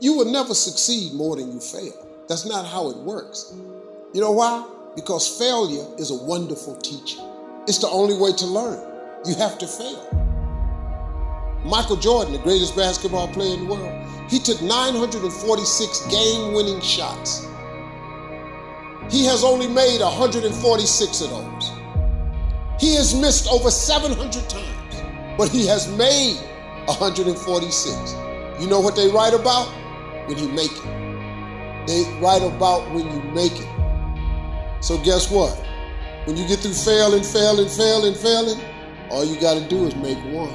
You will never succeed more than you fail. That's not how it works. You know why? Because failure is a wonderful teacher. It's the only way to learn. You have to fail. Michael Jordan, the greatest basketball player in the world, he took 946 game winning shots. He has only made 146 of those. He has missed over 700 times, but he has made 146. You know what they write about? When you make it. They write about when you make it. So guess what? When you get through failing, failing, failing, failing, all you got to do is make one.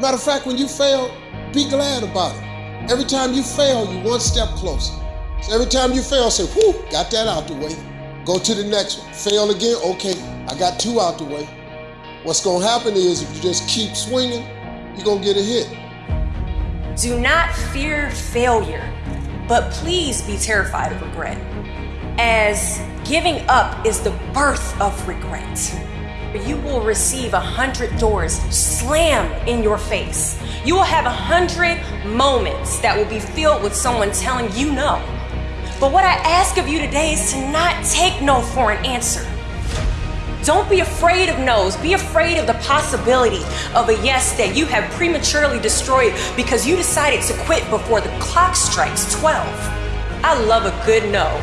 Matter of fact, when you fail, be glad about it. Every time you fail, you one step closer. So every time you fail, say, whew, got that out the way. Go to the next one. Fail again, okay, I got two out the way. What's gonna happen is if you just keep swinging, you're gonna get a hit. Do not fear failure, but please be terrified of regret, as giving up is the birth of regret. You will receive a hundred doors slam in your face. You will have a hundred moments that will be filled with someone telling you no. But what I ask of you today is to not take no for an answer. Don't be afraid of no's. Be afraid of the possibility of a yes that you have prematurely destroyed because you decided to quit before the clock strikes 12. I love a good no.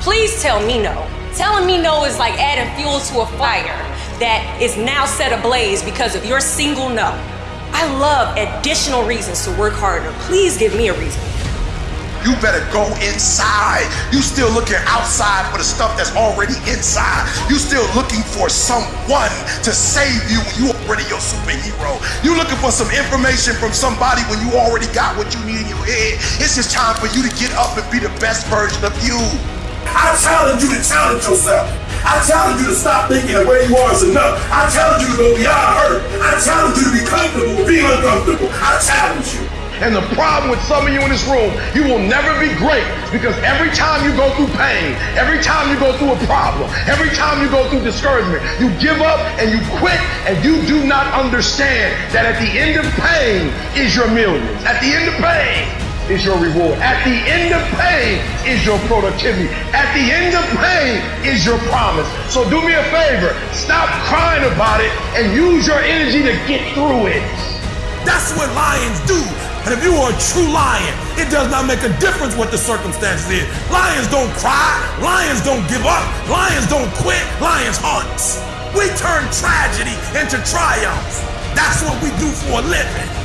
Please tell me no. Telling me no is like adding fuel to a fire that is now set ablaze because of your single no. I love additional reasons to work harder. Please give me a reason you better go inside. You still looking outside for the stuff that's already inside. You still looking for someone to save you when you already your superhero. You looking for some information from somebody when you already got what you need in your head. It's just time for you to get up and be the best version of you. I challenge you to challenge yourself. I challenge you to stop thinking that where you are is enough. I challenge you to go beyond hurt. I challenge you to be comfortable, be uncomfortable. I challenge you. And the problem with some of you in this room, you will never be great because every time you go through pain, every time you go through a problem, every time you go through discouragement, you give up and you quit and you do not understand that at the end of pain is your millions. At the end of pain is your reward. At the end of pain is your productivity. At the end of pain is your promise. So do me a favor, stop crying about it and use your energy to get through it. That's what lions do. And if you are a true lion, it does not make a difference what the circumstances is. Lions don't cry. Lions don't give up. Lions don't quit. Lions hunt. We turn tragedy into triumph. That's what we do for a living.